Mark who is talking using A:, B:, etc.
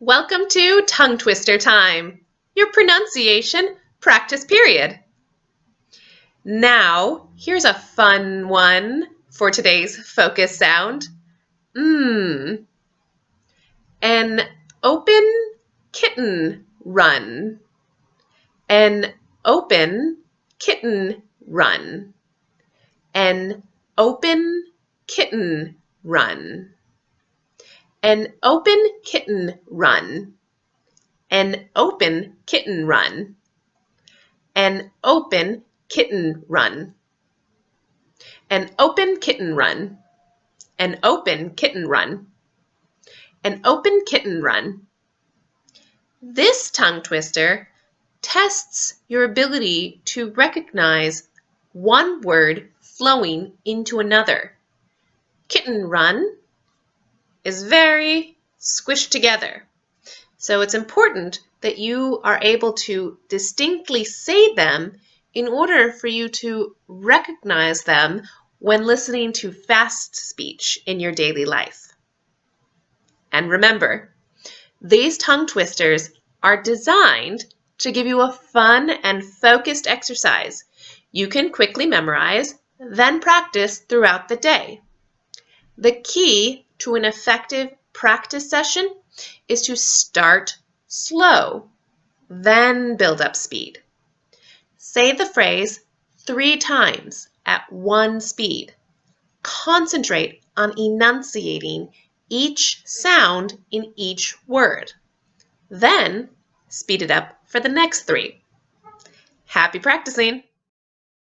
A: Welcome to Tongue Twister Time, your pronunciation practice period. Now, here's a fun one for today's focus sound. Mmm. An open kitten run. An open kitten run. An open kitten run. An open kitten run. An open kitten run. An open kitten run. An open kitten run. An open kitten run. An open kitten run. This tongue twister tests your ability to recognize one word flowing into another. Kitten run is very squished together. So it's important that you are able to distinctly say them in order for you to recognize them when listening to fast speech in your daily life. And remember, these tongue twisters are designed to give you a fun and focused exercise you can quickly memorize, then practice throughout the day. The key to an effective practice session is to start slow, then build up speed. Say the phrase three times at one speed. Concentrate on enunciating each sound in each word. Then speed it up for the next three. Happy practicing!